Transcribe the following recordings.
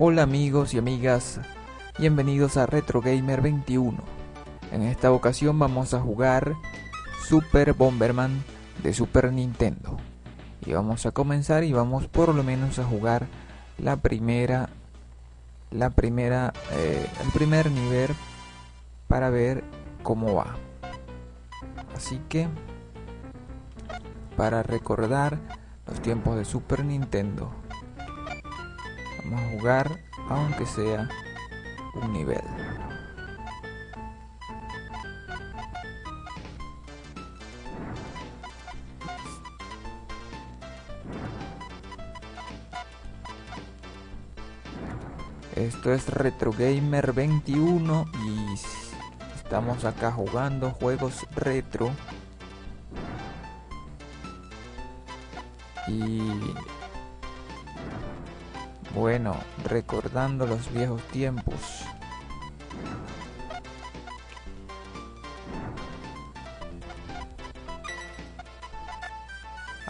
Hola amigos y amigas, bienvenidos a Retro Gamer 21. En esta ocasión vamos a jugar Super Bomberman de Super Nintendo. Y vamos a comenzar y vamos por lo menos a jugar la primera la primera eh, el primer nivel para ver cómo va. Así que para recordar los tiempos de Super Nintendo Vamos a jugar aunque sea un nivel. Esto es Retro Gamer 21 y estamos acá jugando juegos retro. Y bueno, recordando los viejos tiempos.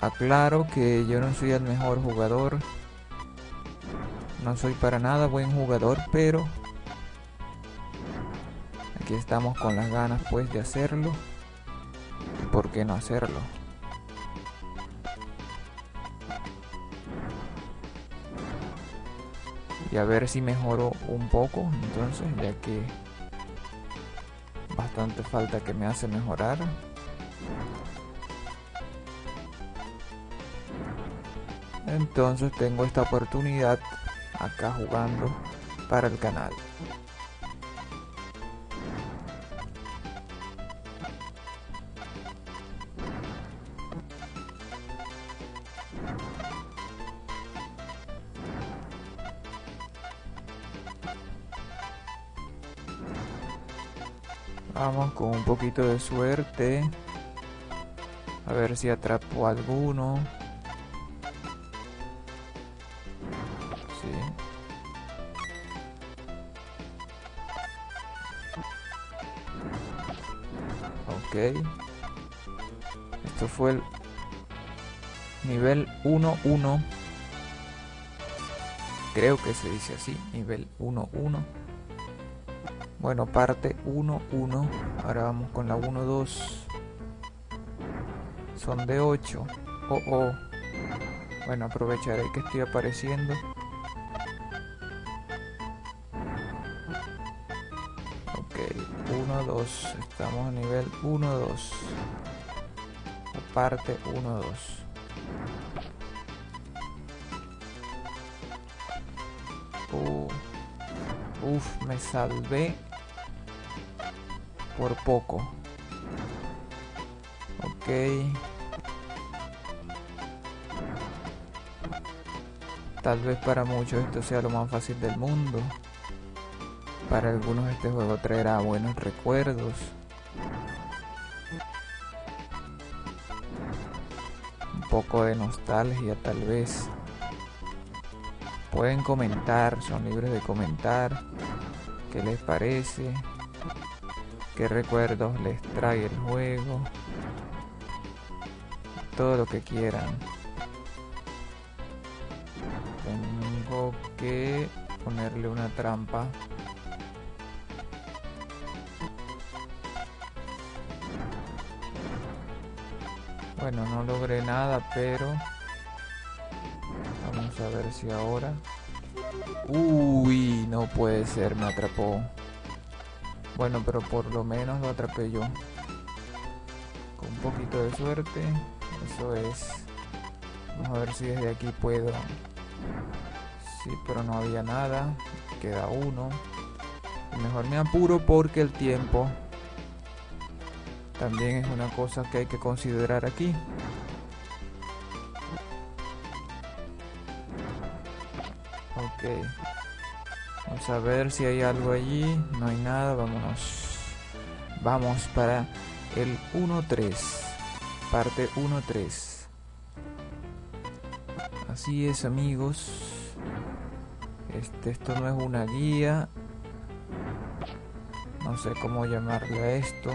Aclaro que yo no soy el mejor jugador. No soy para nada buen jugador, pero aquí estamos con las ganas pues de hacerlo. ¿Y por qué no hacerlo? A ver si mejoro un poco entonces ya que bastante falta que me hace mejorar. Entonces tengo esta oportunidad acá jugando para el canal Vamos con un poquito de suerte. A ver si atrapo alguno. Sí. Ok. Esto fue el nivel 1-1. Creo que se dice así, nivel 1-1. Bueno, parte 1, 1. Ahora vamos con la 1, 2. Son de 8. Oh, oh. Bueno, aprovecharé que estoy apareciendo. Ok, 1, 2. Estamos a nivel 1, 2. Parte 1, uf, me salvé por poco. Ok. Tal vez para muchos esto sea lo más fácil del mundo. Para algunos este juego traerá buenos recuerdos. Un poco de nostalgia tal vez. Pueden comentar, son libres de comentar. ¿Qué les parece? qué recuerdos les trae el juego, todo lo que quieran. Tengo que ponerle una trampa. Bueno, no logré nada, pero vamos a ver si ahora... Uy, no puede ser, me atrapó. Bueno, pero por lo menos lo atrapé yo. Con un poquito de suerte. Eso es. Vamos a ver si desde aquí puedo. Sí, pero no había nada. Queda uno. mejor me apuro porque el tiempo también es una cosa que hay que considerar aquí. Vamos a ver si hay algo allí. No hay nada. Vámonos. Vamos para el 1-3. Parte 1-3. Así es amigos. Este, esto no es una guía. No sé cómo llamarle a esto.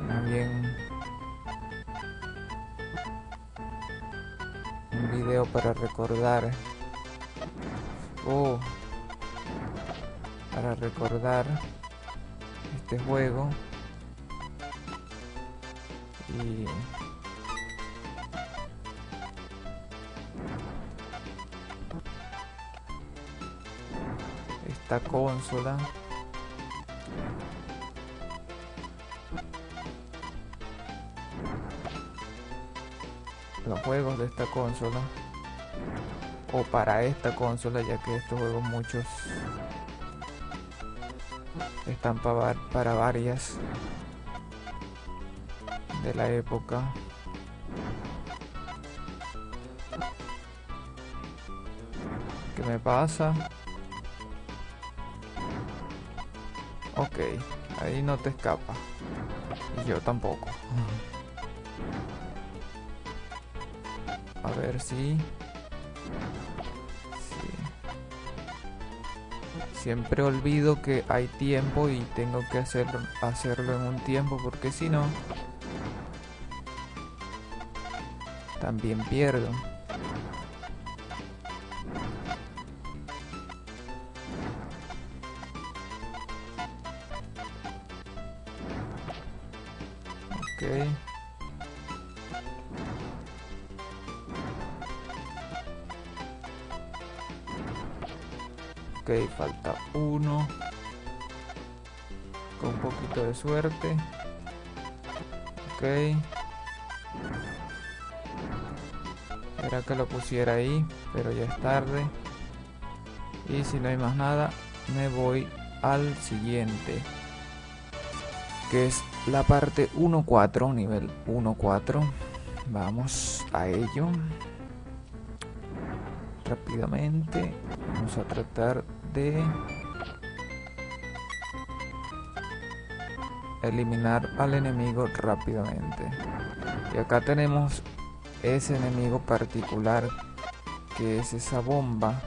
Más bien un video para recordar Oh, para recordar este juego. Y esta consola los juegos de esta consola o para esta consola ya que estos juegos muchos están para, varias de la época. ¿qué me pasa? ok ahí no te escapa. Y yo tampoco. A ver si siempre olvido que hay tiempo y tengo que hacer, hacerlo en un tiempo porque si no también pierdo. Ok. Ok, falta uno. Con un poquito de suerte. Ok. Era que lo pusiera ahí, pero ya es tarde. Y si no hay más nada, me voy al siguiente. Que es la parte 1.4, nivel 1.4. Vamos a ello rápidamente vamos a tratar eliminar al enemigo rápidamente. Y acá tenemos ese enemigo particular que es esa bomba.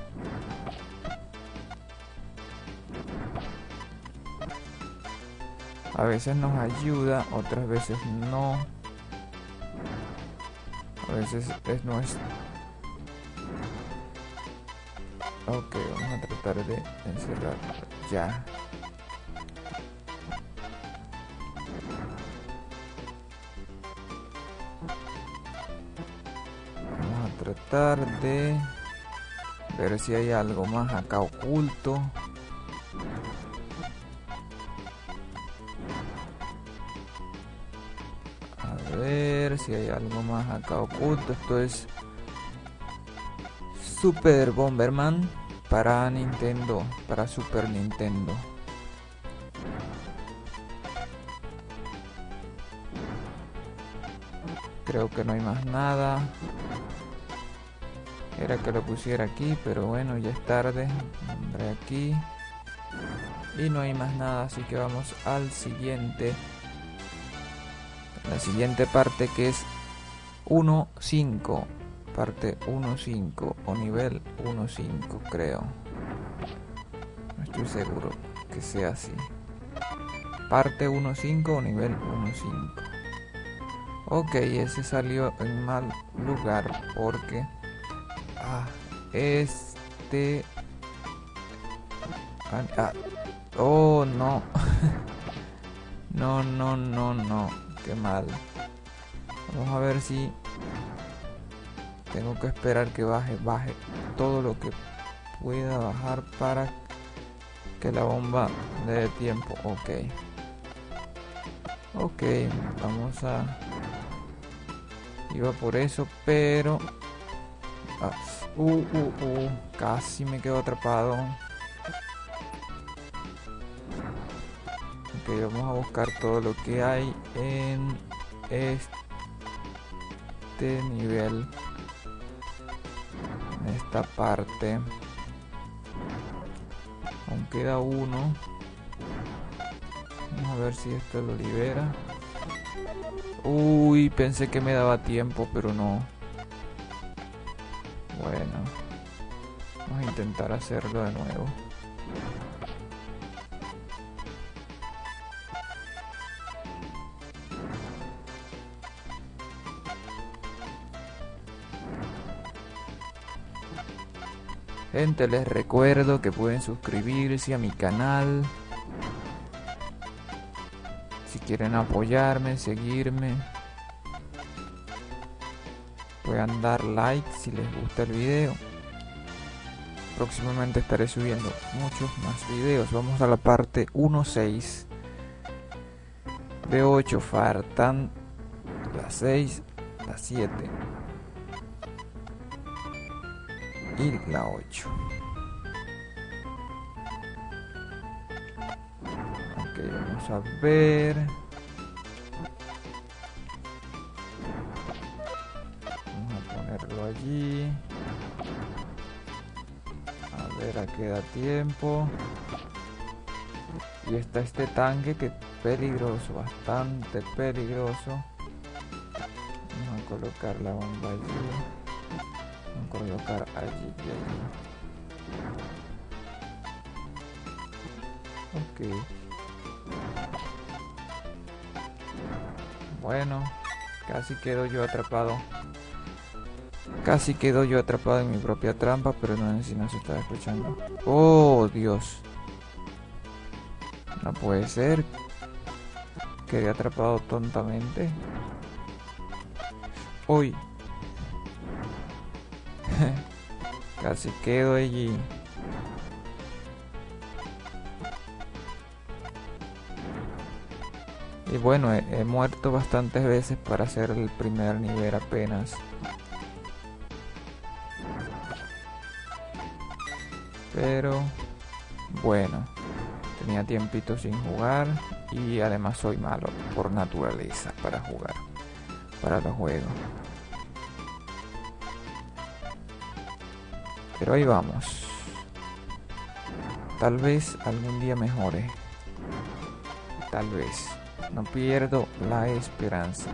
A veces nos ayuda otras veces no. A veces es nuestro Ok, vamos a tratar de encerrar ya. Vamos a tratar de ver si hay algo más acá oculto. A ver si hay algo más acá oculto. Esto es Super Bomberman para Nintendo, para Super Nintendo. Creo que no hay más nada. Era que lo pusiera aquí, pero bueno, ya es tarde. Aquí. Y no hay más nada, así que vamos al siguiente. La siguiente parte que es 1.5 parte 1.5 o nivel 1.5 creo. No estoy seguro que sea así. Parte 1.5 o nivel 1.5 ok ese salió en mal lugar porque ah, este ah, ah, oh no. No no no no qué mal. Vamos a ver si tengo que esperar que baje, baje todo lo que pueda bajar para que la bomba le dé tiempo. Ok. Ok, vamos a... Iba por eso, pero... Ah, uh, uh, uh, casi me quedo atrapado. Ok, vamos a buscar todo lo que hay en este nivel esta parte. Aún queda uno. Vamos a ver si esto lo libera. Uy pensé que me daba tiempo pero no. Bueno vamos a intentar hacerlo de nuevo Les recuerdo que pueden suscribirse a mi canal. Si quieren apoyarme, seguirme. Pueden dar like si les gusta el video. Próximamente estaré subiendo muchos más videos. Vamos a la parte 1.6 de 8. Faltan las 6, las 7 y la 8. Ok, vamos a ver. Vamos a ponerlo allí. A ver a qué da tiempo. Y está este tanque que peligroso, bastante peligroso. Vamos a colocar la bomba allí. Colocar allí y allí. Ok. Bueno, casi quedo yo atrapado. Casi quedo yo atrapado en mi propia trampa, pero no sé si no se está escuchando. Oh, Dios. No puede ser. Quedé atrapado tontamente. Uy. Casi quedo allí. Y bueno, he, muerto bastantes veces para hacer el primer nivel apenas. Pero bueno, tenía tiempito sin jugar y además soy malo por naturaleza para jugar, para los juegos. Pero ahí vamos. Tal vez algún día mejore. Tal vez. No pierdo la esperanza.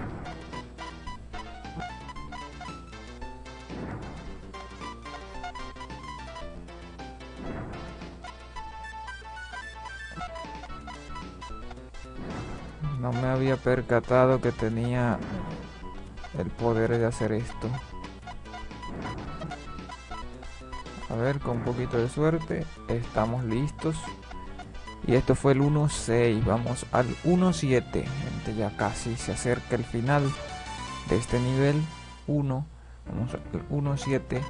No me había percatado que tenía el poder de hacer esto. A ver, con un poquito de suerte, estamos listos. Y esto fue el 1.6, vamos al 1.7, gente, ya casi se acerca el final de este nivel 1. Vamos al 1.7.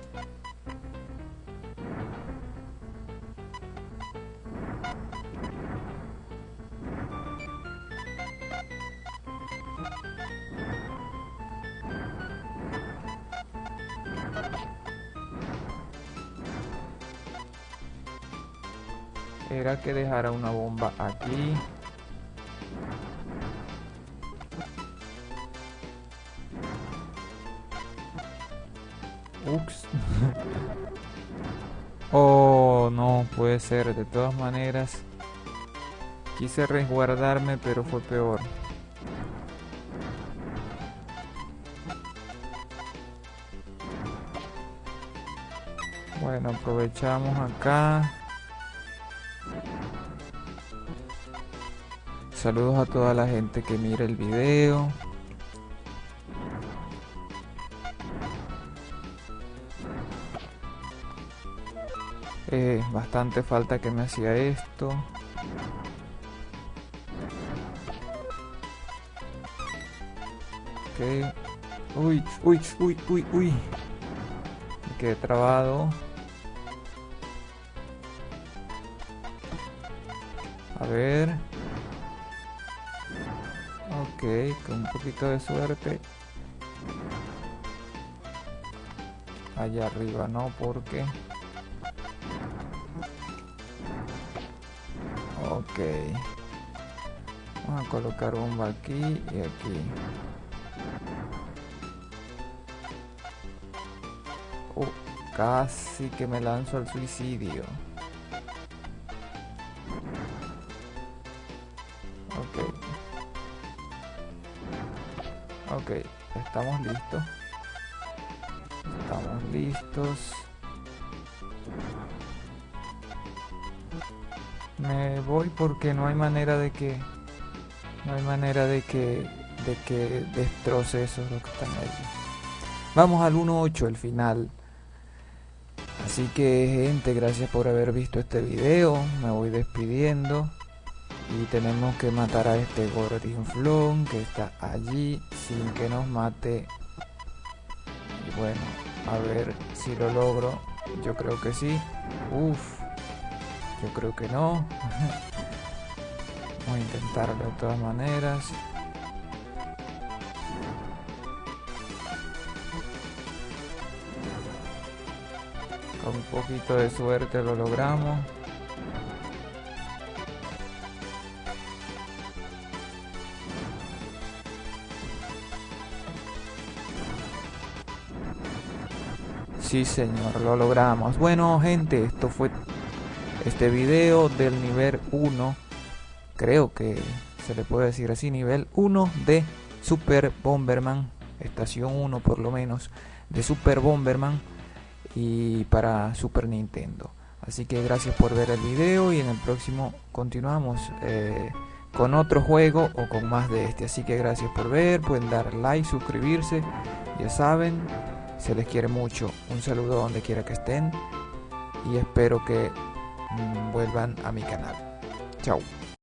era que dejara una bomba aquí Ups. oh, no puede ser. De todas maneras, quise resguardarme, pero fue peor. Bueno, aprovechamos acá. Saludos a toda la gente que mira el video. Eh, bastante falta que me hacía esto. Ok. Uy, uy, uy, uy, uy. Me quedé trabado. A ver. Ok, con un poquito de suerte. Allá arriba no, porque... Ok. Vamos a colocar bomba aquí y aquí. Oh, casi que me lanzo al suicidio. Ok, estamos listos. Estamos listos. Me voy porque no hay manera de que no hay manera de que de que destroce esos los que están allí. Vamos al 1.8, el final. Así que gente, gracias por haber visto este video. Me voy despidiendo. Y tenemos que matar a este gordinflón que está allí sin que nos mate. Y bueno, a ver si lo logro. Yo creo que sí. Uf. Yo creo que no. Voy a intentarlo de todas maneras. Con un poquito de suerte lo logramos. Sí señor, lo logramos. Bueno gente, esto fue este video del nivel 1. Creo que se le puede decir así, nivel 1 de Super Bomberman. Estación 1 por lo menos de Super Bomberman y para Super Nintendo. Así que gracias por ver el video y en el próximo continuamos eh, con otro juego o con más de este. Así que gracias por ver, pueden dar like, suscribirse, ya saben, se les quiere mucho. Un saludo donde quiera que estén y espero que mm, vuelvan a mi canal. Chao.